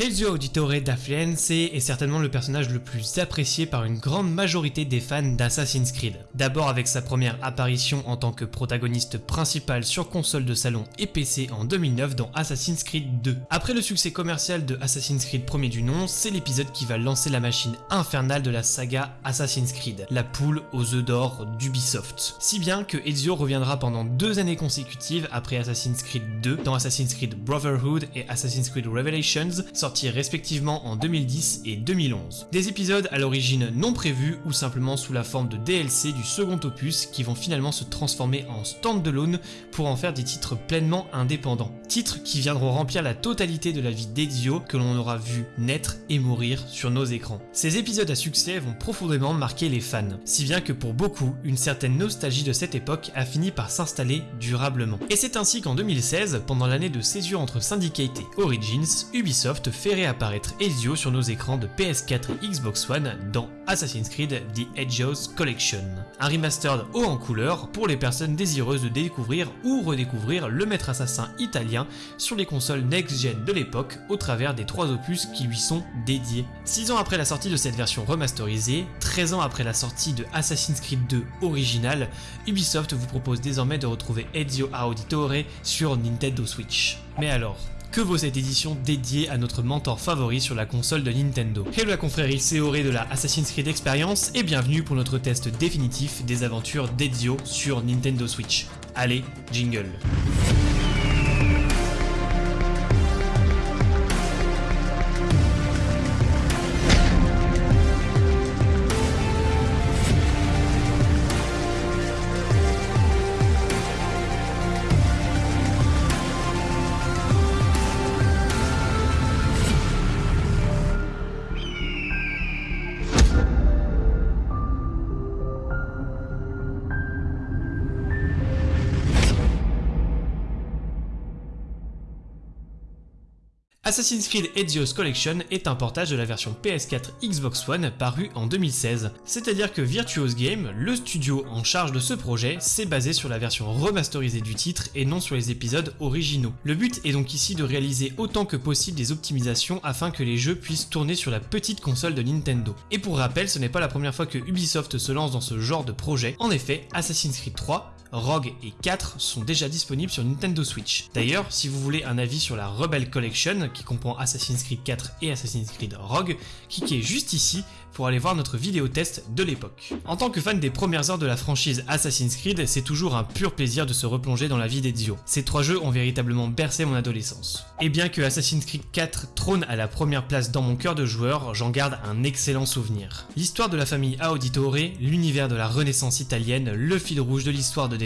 Ezio Auditore da est certainement le personnage le plus apprécié par une grande majorité des fans d'Assassin's Creed. D'abord avec sa première apparition en tant que protagoniste principal sur console de salon et PC en 2009 dans Assassin's Creed 2. Après le succès commercial de Assassin's Creed premier du nom, c'est l'épisode qui va lancer la machine infernale de la saga Assassin's Creed, la poule aux œufs d'or d'Ubisoft. Si bien que Ezio reviendra pendant deux années consécutives après Assassin's Creed 2 dans Assassin's Creed Brotherhood et Assassin's Creed Revelations, sortis respectivement en 2010 et 2011. Des épisodes à l'origine non prévus ou simplement sous la forme de DLC du second opus qui vont finalement se transformer en stand-alone pour en faire des titres pleinement indépendants. Titres qui viendront remplir la totalité de la vie d'Ezio que l'on aura vu naître et mourir sur nos écrans. Ces épisodes à succès vont profondément marquer les fans, si bien que pour beaucoup, une certaine nostalgie de cette époque a fini par s'installer durablement. Et c'est ainsi qu'en 2016, pendant l'année de césure entre Syndicate et Origins, Ubisoft fait réapparaître Ezio sur nos écrans de PS4 et Xbox One dans Assassin's Creed The Ezio's Collection. Un remastered haut en couleur pour les personnes désireuses de découvrir ou redécouvrir le maître assassin italien sur les consoles next-gen de l'époque au travers des trois opus qui lui sont dédiés. 6 ans après la sortie de cette version remasterisée, 13 ans après la sortie de Assassin's Creed 2 original, Ubisoft vous propose désormais de retrouver Ezio Auditore sur Nintendo Switch. Mais alors, que vaut cette édition dédiée à notre mentor favori sur la console de Nintendo Hello la confrérie Seoré de la Assassin's Creed Experience et bienvenue pour notre test définitif des aventures d'Ezio sur Nintendo Switch. Allez, jingle Assassin's Creed Ezio's Collection est un portage de la version PS4 Xbox One paru en 2016. C'est-à-dire que Virtuos Game, le studio en charge de ce projet, s'est basé sur la version remasterisée du titre et non sur les épisodes originaux. Le but est donc ici de réaliser autant que possible des optimisations afin que les jeux puissent tourner sur la petite console de Nintendo. Et pour rappel, ce n'est pas la première fois que Ubisoft se lance dans ce genre de projet. En effet, Assassin's Creed 3 Rogue et 4 sont déjà disponibles sur Nintendo Switch. D'ailleurs, si vous voulez un avis sur la Rebel Collection, qui comprend Assassin's Creed 4 et Assassin's Creed Rogue, cliquez juste ici pour aller voir notre vidéo test de l'époque. En tant que fan des premières heures de la franchise Assassin's Creed, c'est toujours un pur plaisir de se replonger dans la vie d'Ezio. Ces trois jeux ont véritablement bercé mon adolescence. Et bien que Assassin's Creed 4 trône à la première place dans mon cœur de joueur, j'en garde un excellent souvenir. L'histoire de la famille Auditore, l'univers de la renaissance italienne, le fil rouge de l'histoire de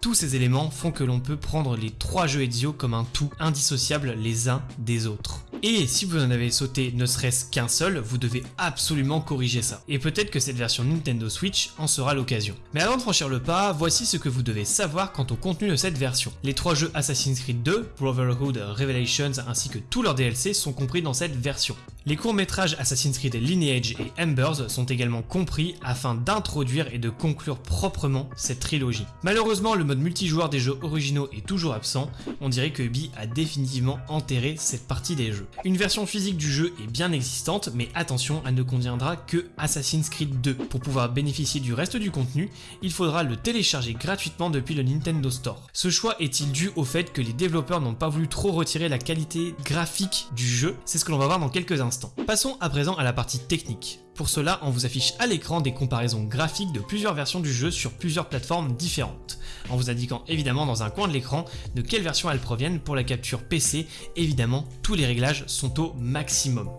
Tous ces éléments font que l'on peut prendre les trois jeux Ezio comme un tout indissociable les uns des autres. Et si vous en avez sauté ne serait-ce qu'un seul, vous devez absolument corriger ça. Et peut-être que cette version Nintendo Switch en sera l'occasion. Mais avant de franchir le pas, voici ce que vous devez savoir quant au contenu de cette version. Les trois jeux Assassin's Creed 2, Brotherhood, Revelations ainsi que tous leurs DLC sont compris dans cette version. Les courts-métrages Assassin's Creed Lineage et Embers sont également compris afin d'introduire et de conclure proprement cette trilogie. Malheureusement, le mode multijoueur des jeux originaux est toujours absent, on dirait que Ubi a définitivement enterré cette partie des jeux. Une version physique du jeu est bien existante, mais attention, elle ne conviendra que Assassin's Creed 2. Pour pouvoir bénéficier du reste du contenu, il faudra le télécharger gratuitement depuis le Nintendo Store. Ce choix est-il dû au fait que les développeurs n'ont pas voulu trop retirer la qualité graphique du jeu? C'est ce que l'on va voir dans quelques instants. Passons à présent à la partie technique. Pour cela, on vous affiche à l'écran des comparaisons graphiques de plusieurs versions du jeu sur plusieurs plateformes différentes, en vous indiquant évidemment dans un coin de l'écran de quelle version elles proviennent pour la capture PC, évidemment tous les réglages sont au maximum.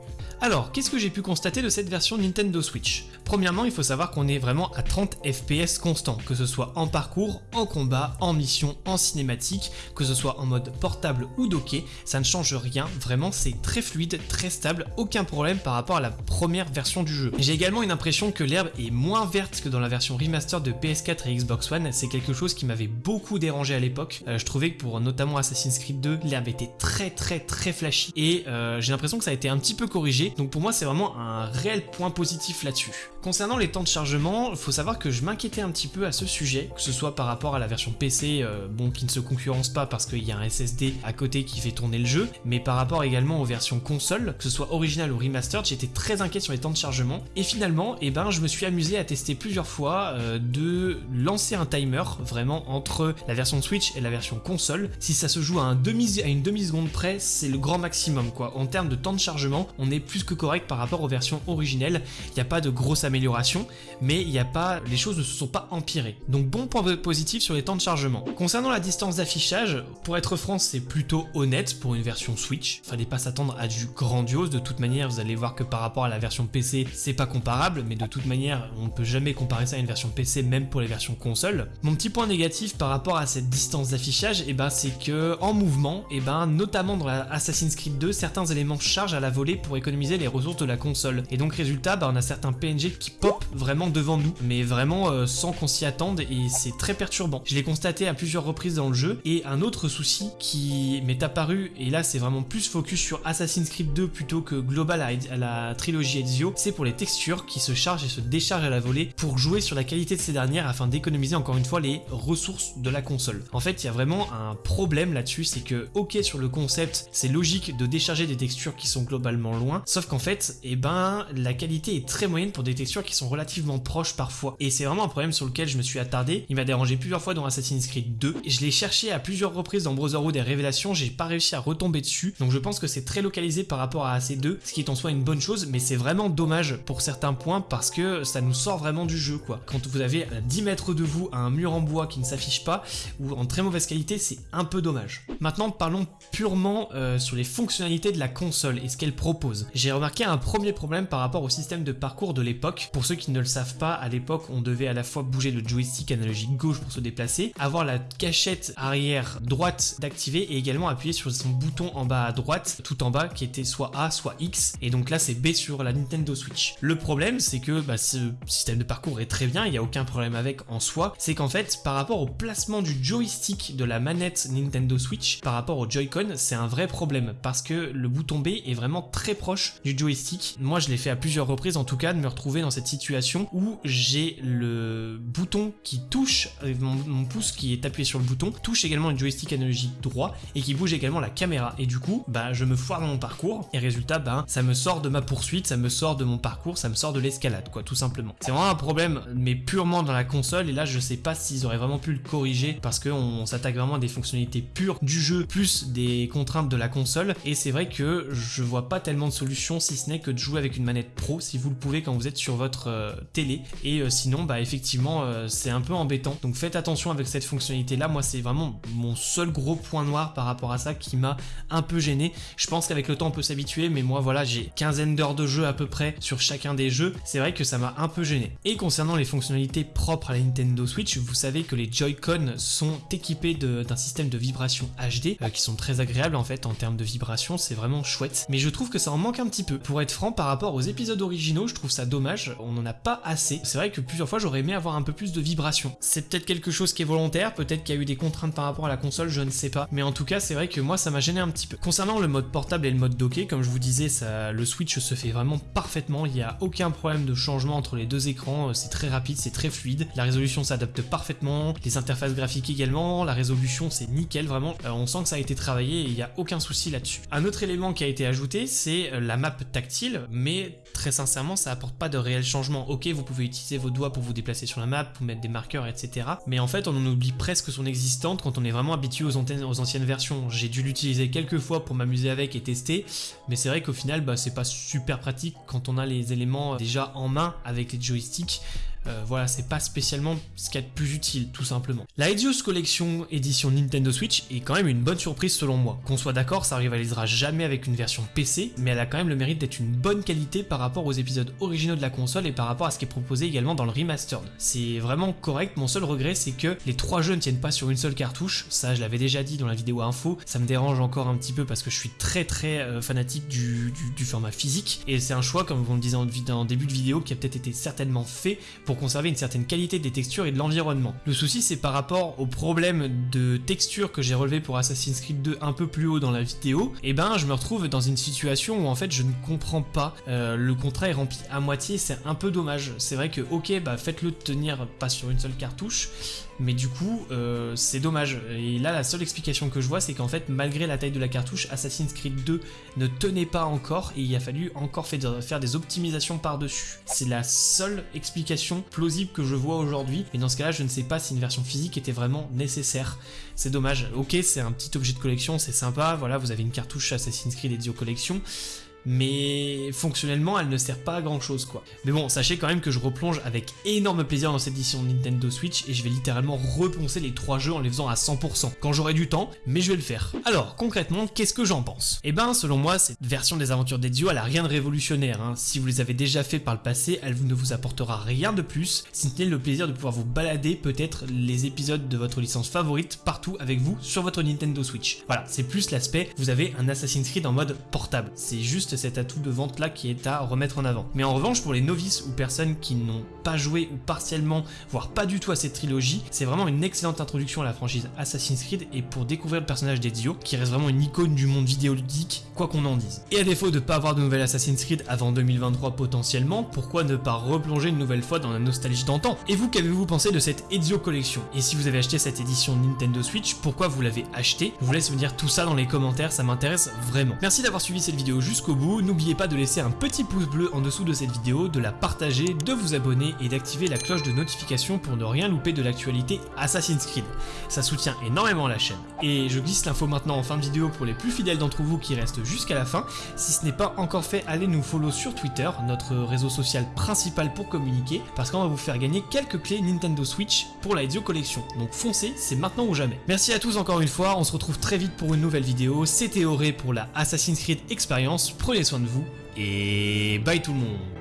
Alors, qu'est-ce que j'ai pu constater de cette version Nintendo Switch? Premièrement, il faut savoir qu'on est vraiment à 30 FPS constant, que ce soit en parcours, en combat, en mission, en cinématique, que ce soit en mode portable ou docké, ça ne change rien, vraiment c'est très fluide, très stable, aucun problème par rapport à la première version du jeu. J'ai également une impression que l'herbe est moins verte que dans la version remaster de PS4 et Xbox One, c'est quelque chose qui m'avait beaucoup dérangé à l'époque, euh, je trouvais que pour notamment Assassin's Creed 2, l'herbe était très très très flashy, et euh, j'ai l'impression que ça a été un petit peu corrigé, donc pour moi c'est vraiment un réel point positif là-dessus. Concernant les temps de chargement, il faut savoir que je m'inquiétais un petit peu à ce sujet, que ce soit par rapport à la version PC, euh, bon, qui ne se concurrence pas parce qu'il y a un SSD à côté qui fait tourner le jeu, mais par rapport également aux versions console, que ce soit original ou remastered, j'étais très inquiet sur les temps de chargement. Et finalement, eh ben, je me suis amusé à tester plusieurs fois euh, de lancer un timer vraiment entre la version Switch et la version console. Si ça se joue à, une demi-seconde près, c'est le grand maximum quoi. En termes de temps de chargement, on est plus que correct par rapport aux versions originelles. Il n'y a pas de grosse amélioration, mais il n'y a pas, les choses ne se sont pas empirées. Donc bon point positif sur les temps de chargement. Concernant la distance d'affichage, pour être franc, c'est plutôt honnête pour une version Switch. Fallait pas s'attendre à du grandiose. De toute manière, vous allez voir que par rapport à la version PC, c'est pas comparable, mais de toute manière, on ne peut jamais comparer ça à une version PC, même pour les versions console. Mon petit point négatif par rapport à cette distance d'affichage, et eh ben, c'est que en mouvement, et eh ben, notamment dans Assassin's Creed 2, certains éléments chargent à la volée pour économiser les ressources de la console. Et donc résultat, bah, on a certains PNG qui pop vraiment devant nous, mais vraiment euh, sans qu'on s'y attende et c'est très perturbant. Je l'ai constaté à plusieurs reprises dans le jeu et un autre souci qui m'est apparu, et là c'est vraiment plus focus sur Assassin's Creed 2 plutôt que global à, la trilogie Ezio, c'est pour les textures qui se chargent et se déchargent à la volée pour jouer sur la qualité de ces dernières afin d'économiser encore une fois les ressources de la console. En fait, il y a vraiment un problème là-dessus, c'est que ok sur le concept, c'est logique de décharger des textures qui sont globalement loin, sauf qu'en fait, eh ben, la qualité est très moyenne pour des textures qui sont relativement proches parfois. Et c'est vraiment un problème sur lequel je me suis attardé. Il m'a dérangé plusieurs fois dans Assassin's Creed 2. Et je l'ai cherché à plusieurs reprises dans Brotherhood et Révélations, j'ai pas réussi à retomber dessus. Donc je pense que c'est très localisé par rapport à ces deux, ce qui est en soi une bonne chose, mais c'est vraiment dommage pour certains points parce que ça nous sort vraiment du jeu quoi. Quand vous avez à 10 mètres de vous un mur en bois qui ne s'affiche pas ou en très mauvaise qualité, c'est un peu dommage. Maintenant parlons purement euh, sur les fonctionnalités de la console et ce qu'elle propose. J'ai remarqué un premier problème par rapport au système de parcours de l'époque. Pour ceux qui ne le savent pas, à l'époque on devait à la fois bouger le joystick analogique gauche pour se déplacer, avoir la cachette arrière droite d'activer et également appuyer sur son bouton en bas à droite, tout en bas qui était soit A soit X et donc là c'est B sur la Nintendo Switch. Le problème c'est que bah, ce système de parcours est très bien, il n'y a aucun problème avec en soi, c'est qu'en fait par rapport au placement du joystick de la manette Nintendo Switch par rapport au Joy-Con c'est un vrai problème parce que le bouton B est vraiment très proche du joystick. Moi je l'ai fait à plusieurs reprises en tout cas de me retrouver dans cette situation où j'ai le bouton qui touche, avec mon, pouce qui est appuyé sur le bouton, touche également le joystick analogique droit et qui bouge également la caméra. Et du coup, bah je me foire dans mon parcours et résultat, bah ça me sort de ma poursuite, ça me sort de mon parcours, ça me sort de l'escalade quoi, tout simplement. C'est vraiment un problème, mais purement dans la console et là je sais pas s'ils auraient vraiment pu le corriger parce qu'on s'attaque vraiment à des fonctionnalités pures du jeu plus des contraintes de la console et c'est vrai que je vois pas tellement de solutions si ce n'est que de jouer avec une manette pro si vous le pouvez quand vous êtes sur votre euh, télé. Et euh, sinon bah effectivement euh, c'est un peu embêtant. Donc faites attention avec cette fonctionnalité là moi c'est vraiment mon seul gros point noir par rapport à ça qui m'a un peu gêné. Je pense qu'avec le temps on peut s'habituer mais moi voilà j'ai quinzaine d'heures de jeu à peu près sur chacun des jeux. C'est vrai que ça m'a un peu gêné. Et concernant les fonctionnalités propres à la Nintendo Switch vous savez que les Joy-Con sont équipés d'un système de vibration HD qui sont très agréables en fait en termes de vibration c'est vraiment chouette. Mais je trouve que ça en manque un petit peu. Pour être franc par rapport aux épisodes originaux je trouve ça dommage on n'en a pas assez c'est vrai que plusieurs fois j'aurais aimé avoir un peu plus de vibration. C'est peut-être quelque chose qui est volontaire, peut-être qu'il y a eu des contraintes par rapport à la console, je ne sais pas. Mais en tout cas, c'est vrai que moi, ça m'a gêné un petit peu. Concernant le mode portable et le mode docké, comme je vous disais, le Switch se fait vraiment parfaitement. Il n'y a aucun problème de changement entre les deux écrans. C'est très rapide, c'est très fluide. La résolution s'adapte parfaitement. Les interfaces graphiques également. La résolution, c'est nickel, vraiment. Euh, on sent que ça a été travaillé et il n'y a aucun souci là-dessus. Un autre élément qui a été ajouté, c'est euh, la map tactile, mais très sincèrement, ça apporte pas de réel changement. Ok, vous pouvez utiliser vos doigts pour vous déplacer sur la map, pour mettre des marqueurs, etc. Mais en fait, on en oublie presque son existante quand on est vraiment habitué aux, aux anciennes versions. J'ai dû l'utiliser quelques fois pour m'amuser avec et tester, mais c'est vrai qu'au final, bah, c'est pas super pratique quand on a les éléments déjà en main avec les joysticks. Euh, voilà, c'est pas spécialement ce qu'il y a de plus utile, tout simplement. La Edios Collection édition Nintendo Switch est quand même une bonne surprise selon moi. Qu'on soit d'accord, ça rivalisera jamais avec une version PC, mais elle a quand même le mérite d'être une bonne qualité par rapport aux épisodes originaux de la console et par rapport à ce qui est proposé également dans le remastered. C'est vraiment correct, mon seul regret c'est que les trois jeux ne tiennent pas sur une seule cartouche, ça je l'avais déjà dit dans la vidéo info, ça me dérange encore un petit peu parce que je suis très très euh, fanatique du, format physique, et c'est un choix, comme vous me disiez en, en début de vidéo, qui a peut-être été certainement fait pour conserver une certaine qualité des textures et de l'environnement. Le souci c'est par rapport au problème de texture que j'ai relevé pour Assassin's Creed 2 un peu plus haut dans la vidéo, et eh ben je me retrouve dans une situation où en fait je ne comprends pas, euh, le contrat est rempli à moitié, c'est un peu dommage. C'est vrai que ok bah faites-le tenir pas sur une seule cartouche, mais du coup euh, c'est dommage. Et là la seule explication que je vois c'est qu'en fait malgré la taille de la cartouche, Assassin's Creed 2 ne tenait pas encore et il a fallu encore faire des optimisations par-dessus. C'est la seule explication plausible que je vois aujourd'hui, et dans ce cas-là je ne sais pas si une version physique était vraiment nécessaire. C'est dommage, ok c'est un petit objet de collection, c'est sympa, voilà vous avez une cartouche Assassin's Creed Ezio Collection, mais fonctionnellement elle ne sert pas à grand chose quoi. Mais bon, sachez quand même que je replonge avec énorme plaisir dans cette édition Nintendo Switch et je vais littéralement reponcer les trois jeux en les faisant à 100%, quand j'aurai du temps, mais je vais le faire. Alors, concrètement, qu'est-ce que j'en pense? Eh ben, selon moi, cette version des aventures d'Ezio, elle a rien de révolutionnaire, hein. si vous les avez déjà fait par le passé, elle ne vous apportera rien de plus, si ce n'est le plaisir de pouvoir vous balader peut-être les épisodes de votre licence favorite partout avec vous sur votre Nintendo Switch. Voilà, c'est plus l'aspect, vous avez un Assassin's Creed en mode portable, c'est juste cet atout de vente là qui est à remettre en avant. Mais en revanche pour les novices ou personnes qui n'ont pas joué ou partiellement, voire pas du tout à cette trilogie, c'est vraiment une excellente introduction à la franchise Assassin's Creed et pour découvrir le personnage d'Ezio, qui reste vraiment une icône du monde vidéoludique, quoi qu'on en dise. Et à défaut de pas avoir de nouvelle Assassin's Creed avant 2023 potentiellement, pourquoi ne pas replonger une nouvelle fois dans la nostalgie d'antan? Et vous, qu'avez-vous pensé de cette Ezio Collection? Et si vous avez acheté cette édition Nintendo Switch, pourquoi vous l'avez acheté Je vous laisse me dire tout ça dans les commentaires, ça m'intéresse vraiment. Merci d'avoir suivi cette vidéo jusqu'au bout, n'oubliez pas de laisser un petit pouce bleu en dessous de cette vidéo, de la partager, de vous abonner et d'activer la cloche de notification pour ne rien louper de l'actualité Assassin's Creed. Ça soutient énormément la chaîne. Et je glisse l'info maintenant en fin de vidéo pour les plus fidèles d'entre vous qui restent jusqu'à la fin. Si ce n'est pas encore fait, allez nous follow sur Twitter, notre réseau social principal pour communiquer, parce qu'on va vous faire gagner quelques clés Nintendo Switch pour la Ezio Collection. Donc foncez, c'est maintenant ou jamais. Merci à tous encore une fois, on se retrouve très vite pour une nouvelle vidéo. C'était Auré pour la Assassin's Creed Experience. Prenez soin de vous et bye tout le monde